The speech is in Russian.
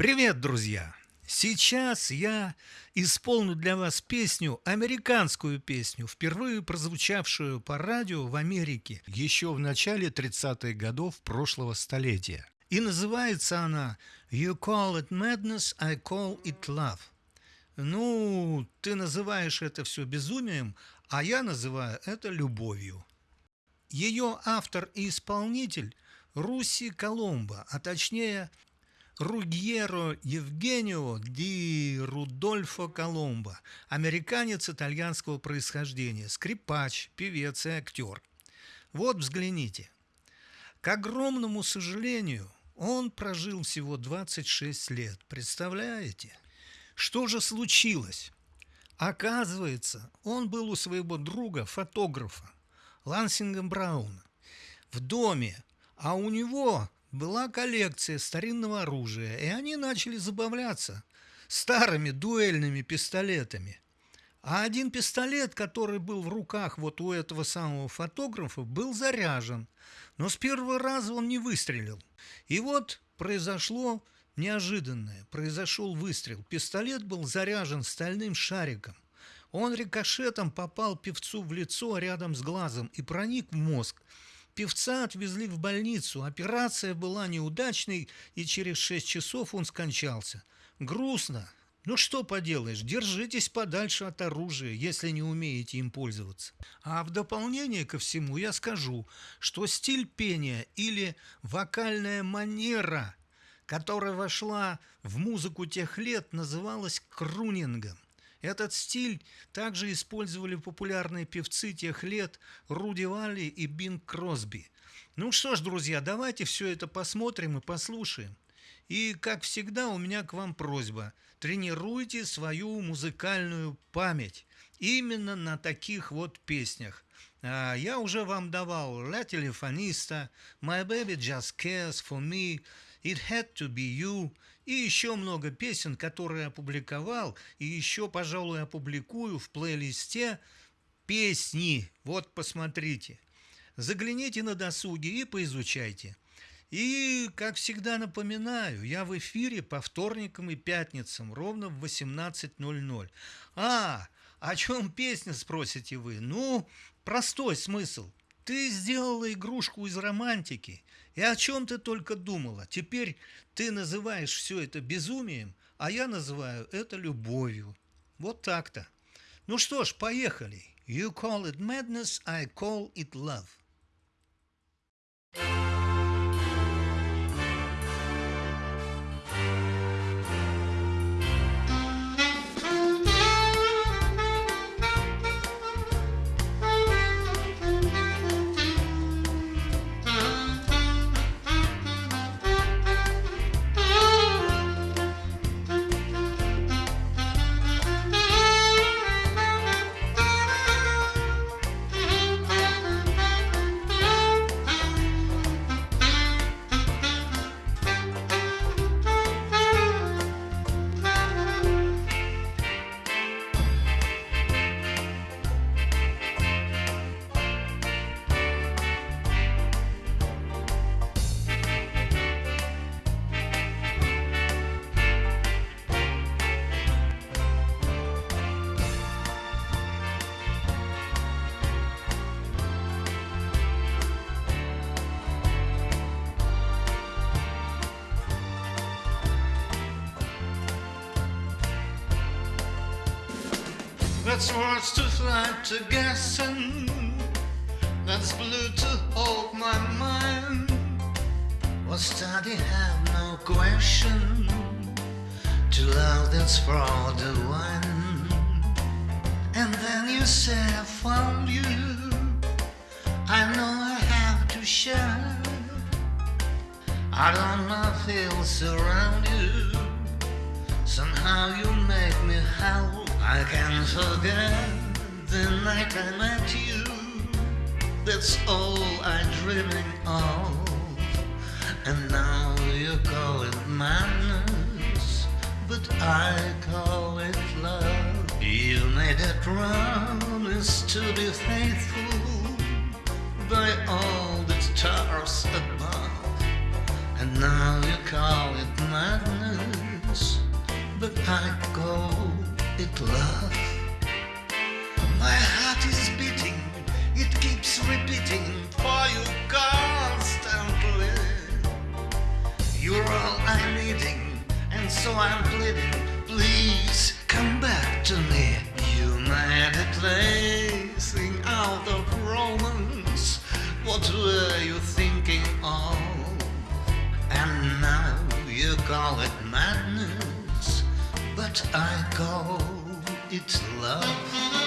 Привет, друзья! Сейчас я исполню для вас песню, американскую песню, впервые прозвучавшую по радио в Америке еще в начале 30-х годов прошлого столетия. И называется она «You call it madness, I call it love». Ну, ты называешь это все безумием, а я называю это любовью. Ее автор и исполнитель Руси Коломбо, а точнее Ругьеро Евгенио ди Рудольфо Коломбо, американец итальянского происхождения, скрипач, певец и актер. Вот взгляните. К огромному сожалению, он прожил всего 26 лет. Представляете? Что же случилось? Оказывается, он был у своего друга, фотографа, Лансинга Брауна, в доме, а у него была коллекция старинного оружия, и они начали забавляться старыми дуэльными пистолетами. А один пистолет, который был в руках вот у этого самого фотографа, был заряжен. Но с первого раза он не выстрелил. И вот произошло неожиданное. Произошел выстрел. Пистолет был заряжен стальным шариком. Он рикошетом попал певцу в лицо рядом с глазом и проник в мозг. Певца отвезли в больницу. Операция была неудачной, и через шесть часов он скончался. Грустно. Ну что поделаешь, держитесь подальше от оружия, если не умеете им пользоваться. А в дополнение ко всему я скажу, что стиль пения или вокальная манера, которая вошла в музыку тех лет, называлась крунингом. Этот стиль также использовали популярные певцы тех лет Руди Валли и Бинг Кросби. Ну что ж, друзья, давайте все это посмотрим и послушаем. И, как всегда, у меня к вам просьба. Тренируйте свою музыкальную память именно на таких вот песнях. А, я уже вам давал «La телефониста», «My baby just cares for me», «It had to be you», и еще много песен, которые опубликовал, и еще, пожалуй, опубликую в плейлисте песни. Вот посмотрите. Загляните на досуге и поизучайте. И, как всегда напоминаю, я в эфире по вторникам и пятницам ровно в 18.00. А, о чем песня, спросите вы? Ну, простой смысл. Ты сделала игрушку из романтики. И о чем ты только думала? Теперь ты называешь все это безумием, а я называю это любовью. Вот так-то. Ну что ж, поехали. You call it madness, I call it love. That's words to fly to guessing. That's blue to hold my mind. What study have no question. To love that's for the one. And then you say I found you. I know I have to share. I don't know feel you. Somehow you make me howl. I can't forget the night I met you. That's all I'm dreaming of. And now you call it madness, but I call it love. You made a promise to be faithful by all the stars above. And now you call it madness but I call love. My heart is beating, it keeps repeating for you constantly. You're all I'm needing, and so I'm pleading. Please come back to me. Humanity, sing out of romance. What were you thinking of? And now you call it madness, but I call it's love.